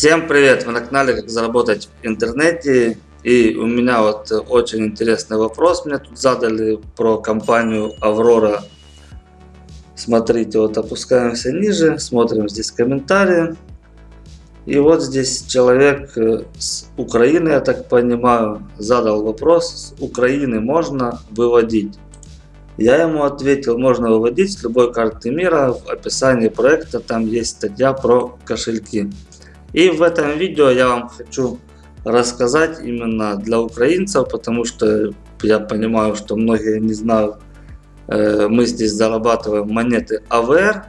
Всем привет! Вы на канале Как заработать в интернете. И у меня вот очень интересный вопрос мне тут задали про компанию Аврора. Смотрите, вот опускаемся ниже, смотрим здесь комментарии. И вот здесь человек э, с Украины, я так понимаю, задал вопрос, с Украины можно выводить? Я ему ответил, можно выводить с любой карты мира, в описании проекта там есть статья про кошельки. И в этом видео я вам хочу рассказать именно для украинцев, потому что я понимаю, что многие не знают, э, мы здесь зарабатываем монеты АВР.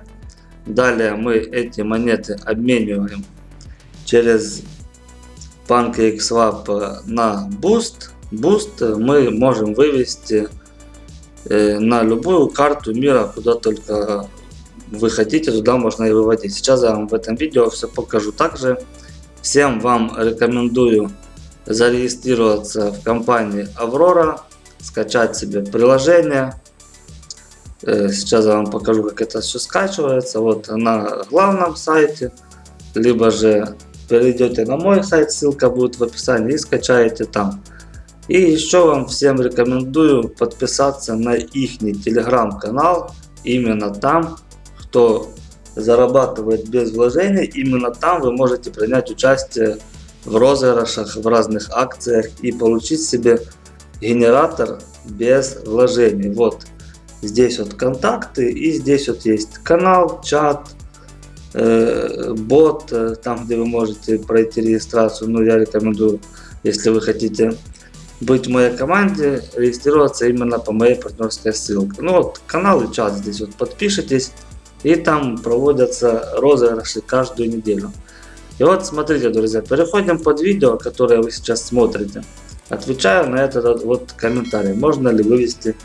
Далее мы эти монеты обмениваем через PancakeSwap на Boost. Boost мы можем вывести э, на любую карту мира, куда только вы хотите, туда можно и выводить. Сейчас я вам в этом видео все покажу. Также всем вам рекомендую зарегистрироваться в компании Аврора, скачать себе приложение. Э, сейчас я вам покажу, как это все скачивается. Вот на главном сайте, либо же перейдете на мой сайт, ссылка будет в описании и скачаете там. И еще вам всем рекомендую подписаться на их телеграм-канал. Именно там кто зарабатывает без вложений, именно там вы можете принять участие в розыгрышах, в разных акциях и получить себе генератор без вложений. Вот здесь вот контакты и здесь вот есть канал, чат, э, бот, э, там где вы можете пройти регистрацию. Ну я рекомендую, если вы хотите быть в моей команде, регистрироваться именно по моей партнерской ссылке. Ну вот канал и чат здесь вот подпишитесь. И там проводятся розыгрыши каждую неделю. И вот смотрите, друзья, переходим под видео, которое вы сейчас смотрите. Отвечаю на этот вот комментарий. Можно ли вывести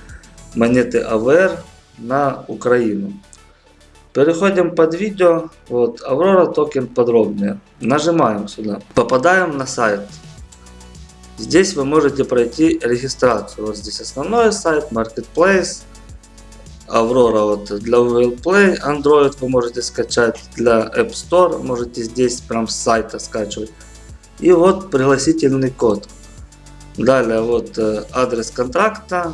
монеты АВР на Украину? Переходим под видео. Вот, Аврора токен подробнее. Нажимаем сюда. Попадаем на сайт. Здесь вы можете пройти регистрацию. Вот здесь основной сайт, Marketplace. Aurora вот для Google Play, Android вы можете скачать, для App Store можете здесь прям с сайта скачивать. И вот пригласительный код. Далее вот э, адрес контракта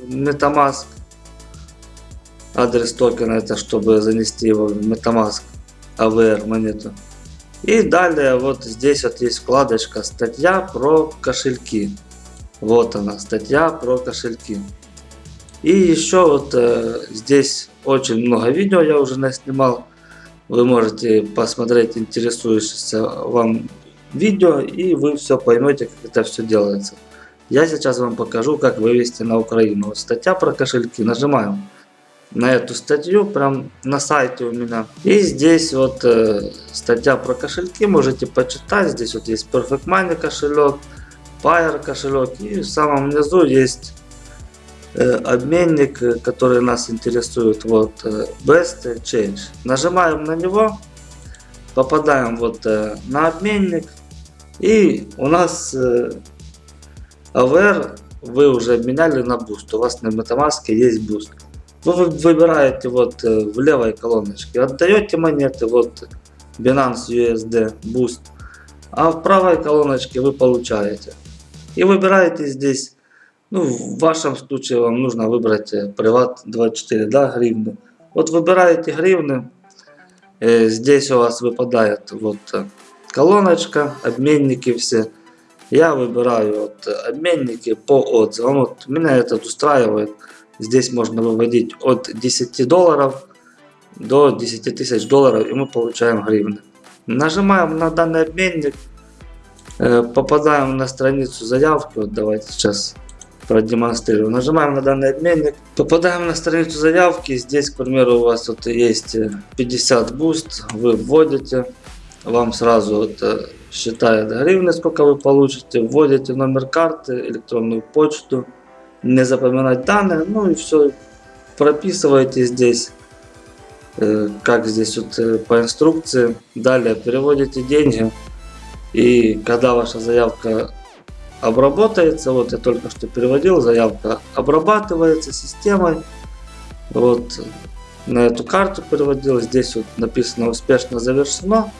MetaMask. Адрес токена это чтобы занести его в MetaMask AVR монету. И далее вот здесь вот есть вкладочка статья про кошельки. Вот она, статья про кошельки. И еще вот э, здесь очень много видео я уже наснимал. Вы можете посмотреть интересующееся вам видео и вы все поймете, как это все делается. Я сейчас вам покажу, как вывести на Украину. Вот статья про кошельки. Нажимаем на эту статью, прям на сайте у меня. И здесь вот э, статья про кошельки, можете почитать. Здесь вот есть Perfect Money кошелек, Fire кошелек. И в самом низу есть обменник, э, который нас интересует, вот э, Best Change. Нажимаем на него, попадаем вот на обменник и у нас AVR вы уже обменяли на Boost, у вас на MetaMask есть Boost. Вы выбираете вот в левой колоночке, отдаете монеты, вот Binance USD Boost, а в правой колоночке вы получаете. И выбираете здесь ну, в вашем случае вам нужно выбрать приват э, 24 да, гривны. Вот выбираете гривны. Э, здесь у вас выпадает вот э, колоночка, обменники все. Я выбираю вот обменники по отзывам. Вот меня этот устраивает. Здесь можно выводить от 10 долларов до 10 тысяч долларов и мы получаем гривны. Нажимаем на данный обменник. Попадаем на страницу заявки. Вот давайте сейчас продемонстрирую. Нажимаем на данный обменник, попадаем на страницу заявки. Здесь, к примеру, у вас вот есть 50 BUSD, вы вводите, вам сразу вот э, считает гривны, сколько вы получите, вводите номер карты, электронную почту, не запоминать данные, ну и все, прописываете здесь, э, как здесь вот э, по инструкции. Далее переводите деньги, и когда ваша заявка обработается. Вот я только что переводил, заявка обрабатывается системой. Вот на эту карту переводил. Здесь вот написано успешно завершено.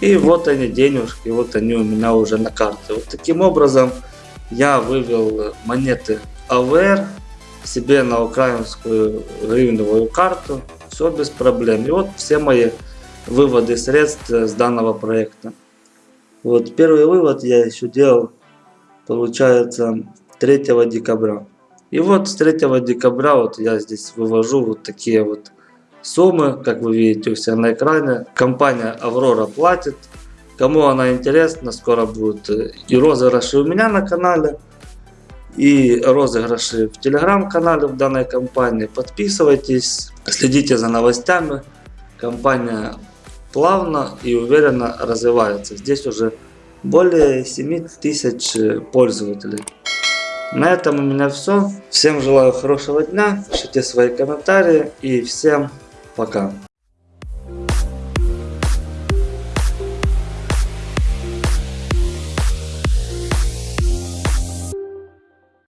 И вот они денежки, вот они у меня уже на карте. Вот таким образом я вывел монеты АВР себе на украинскую гривневую карту. Все без проблем. И вот все мои выводы средств с данного проекта. Вот первый вывод я еще делал, получается, 3 декабря. И вот с 3 декабря вот я здесь вывожу вот такие вот суммы, как вы видите у себя на экране. Компания Аврора платит. Кому она интересна, скоро будут и розыгрыши у меня на канале, и розыгрыши в телеграм-канале в данной компании. Подписывайтесь, следите за новостями. Компания плавно и уверенно развивается. Здесь уже более 7 тысяч пользователей. На этом у меня все. Всем желаю хорошего дня, пишите свои комментарии и всем пока.